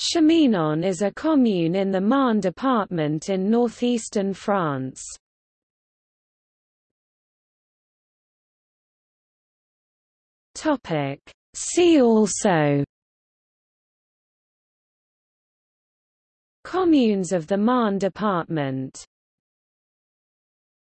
Cheminon is a commune in the Marne department in northeastern France. Topic. See also Communes of the Marne department